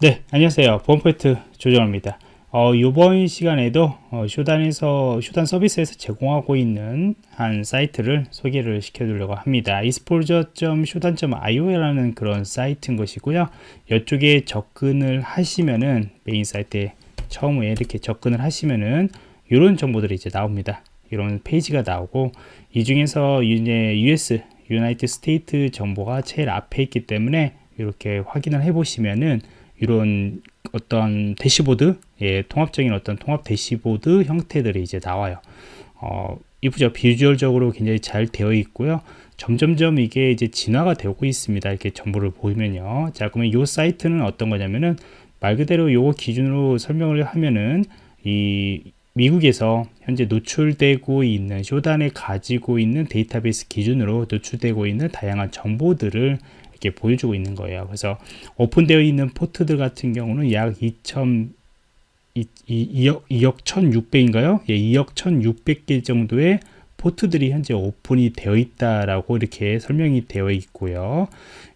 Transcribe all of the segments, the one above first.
네 안녕하세요. 보안프로젝트 조정원입니다. 어, 이번 시간에도 어, Shodan에서 Shodan 서비스에서 제공하고 있는 한 사이트를 소개를 시켜드리려고 합니다. exposure.shodan.io라는 그런 사이트인 것이고요. 이쪽에 접근을 하시면은 메인 사이트에 처음에 이렇게 접근을 하시면은 이런 정보들이 이제 나옵니다. 이런 페이지가 나오고 이 중에서 이제 US United States 정보가 제일 앞에 있기 때문에 이렇게 확인을 해 보시면은 이런 어떤 대시보드 예, 통합적인 어떤 통합 대시보드 형태들이 이제 나와요. 어, 이쁘죠? 비주얼적으로 굉장히 잘 되어 있고요. 점점점 이게 이제 진화가 되고 있습니다. 이렇게 정보를 보면요. 자 그러면 이 사이트는 어떤 거냐면은 말 그대로 요거 기준으로 설명을 하면은 이 미국에서 현재 노출되고 있는 Shodan에 가지고 있는 데이터베이스 기준으로 노출되고 있는 다양한 정보들을 이렇게 보여주고 있는 거예요. 그래서 오픈되어 있는 포트들 같은 경우는 약 2천 2억, 2억 1,600인가요? 예, 2억 1,600개 정도의 포트들이 현재 오픈이 되어 있다라고 이렇게 설명이 되어 있고요.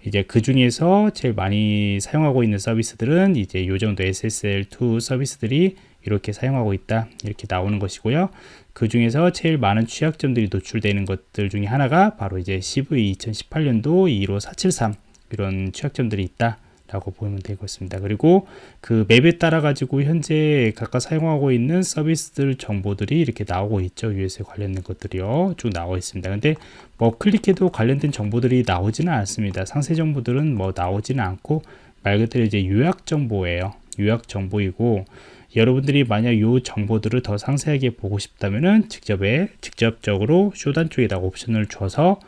이제 그 중에서 제일 많이 사용하고 있는 서비스들은 이제 요 정도 SSL2 서비스들이 이렇게 사용하고 있다. 이렇게 나오는 것이고요. 그 중에서 제일 많은 취약점들이 노출되는 것들 중에 하나가 바로 이제 CV 2018년도 21473 이런 취약점들이 있다 라고 보면 되겠습니다. 그리고 그 맵에 따라 가지고 현재 각각 사용하고 있는 서비스들 정보들이 이렇게 나오고 있죠. US에 관련된 것들이요. 쭉 나와 있습니다. 근데 뭐 클릭해도 관련된 정보들이 나오지는 않습니다. 상세 정보들은 뭐 나오지는 않고 말 그대로 이제 요약 정보예요 요약 정보이고 여러분들이 만약 이 정보들을 더 상세하게 보고 싶다면은 직접에 직접적으로 쇼단 쪽에다 옵션을 줘서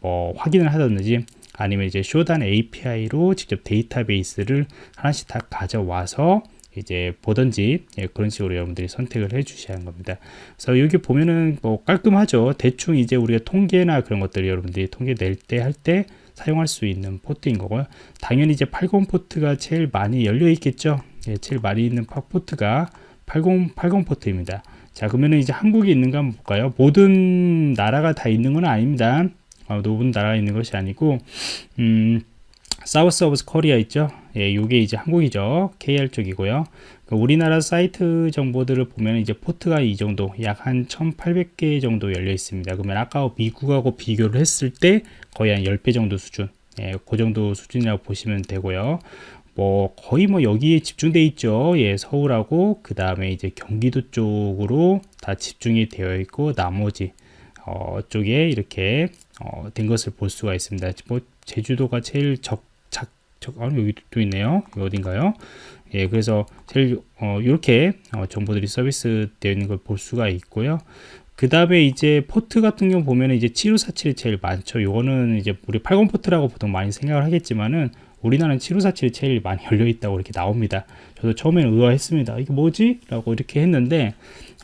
뭐 확인을 하든지 아니면 이제 Shodan API로 직접 데이터베이스를 하나씩 다 가져와서 이제 보든지 예, 그런 식으로 여러분들이 선택을 해 주셔야 하는 겁니다. 그래서 여기 보면은 뭐 깔끔하죠. 대충 이제 우리가 통계나 그런 것들을 여러분들이 통계 낼 때할때 사용할 수 있는 포트인 거고요. 당연히 이제 80 포트가 제일 많이 열려 있겠죠 예, 제일 많이 있는 포트가 80, 80 포트입니다. 자, 그러면 이제 한국에 있는가 한번 볼까요? 모든 나라가 다 있는 건 아닙니다. 어, 모든 나라가 있는 것이 아니고, 음, South of Korea 있죠? 예, 요게 이제 한국이죠. KR 쪽이고요. 그 우리나라 사이트 정보들을 보면 이제 포트가 이 정도, 약 한 1800개 정도 열려 있습니다. 그러면 아까 미국하고 비교를 했을 때 거의 한 10배 정도 수준. 예, 그 정도 수준이라고 보시면 되고요. 뭐 거의 뭐 여기에 집중돼 있죠. 예 서울하고 그 다음에 이제 경기도 쪽으로 다 집중이 되어 있고 나머지 어 쪽에 이렇게 어, 된 것을 볼 수가 있습니다. 뭐 제주도가 제일 적작 적, 아, 여기 또 있네요. 여기 어딘가요? 예 그래서 제일 어, 이렇게 어, 정보들이 서비스 되어 있는 걸 볼 수가 있고요 그 다음에 이제 포트 같은 경우 보면 이제 7547이 제일 많죠. 요거는 이제 우리 80 포트라고 보통 많이 생각을 하겠지만은 우리나라는 7547이 제일 많이 열려 있다고 이렇게 나옵니다. 저도 처음에는 의아했습니다. 이게 뭐지? 라고 이렇게 했는데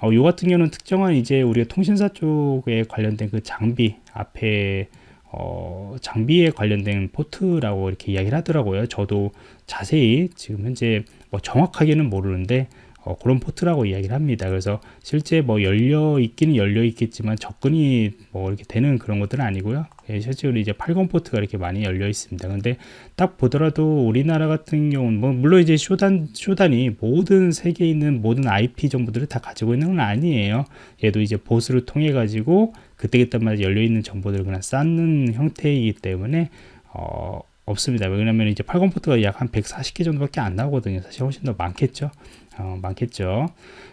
어, 요 같은 경우는 특정한 이제 우리가 통신사 쪽에 관련된 그 장비 앞에 어, 장비에 관련된 포트라고 이렇게 이야기를 하더라고요. 저도 자세히 지금 현재 뭐 정확하게는 모르는데 어, 그런 포트라고 이야기를 합니다. 그래서 실제 뭐 열려 있기는 열려 있겠지만 접근이 뭐 이렇게 되는 그런 것들은 아니고요. 예, 실제로 이제 80 포트가 이렇게 많이 열려 있습니다. 근데 딱 보더라도 우리나라 같은 경우는 뭐 물론 이제 Shodan Shodan이 모든 세계에 있는 모든 IP 정보들을 다 가지고 있는 건 아니에요. 얘도 이제 봇을 통해 가지고 그때그때마다 열려 있는 정보들을 그냥 쌓는 형태이기 때문에 어, 없습니다. 왜냐면 이제 80 포트가 약 한 140개 정도밖에 안 나오거든요. 사실 훨씬 더 많겠죠. 어, 많겠죠.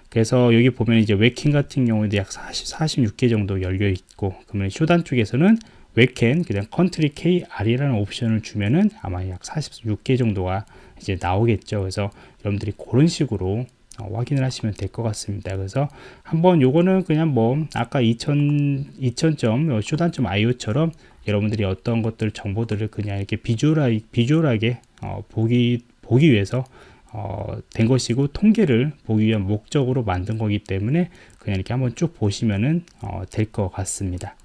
그래서 여기 보면 이제 웨킹 같은 경우에도 약 40, 46개 정도 열려 있고, 그러면 Shodan 쪽에서는 웨켄, 그냥 country KR이라는 옵션을 주면은 아마 약 46개 정도가 이제 나오겠죠. 그래서 여러분들이 그런 식으로 어, 확인을 하시면 될 것 같습니다. 그래서 한번 요거는 그냥 뭐 아까 2000, 2000점 쇼단점 IO처럼 여러분들이 어떤 것들 정보들을 그냥 이렇게 비주얼하게, 비주얼하게 어, 보기 보기 위해서 어, 된 것이고 통계를 보기 위한 목적으로 만든 거기 때문에 그냥 이렇게 한번 쭉 보시면은 어, 될것 같습니다.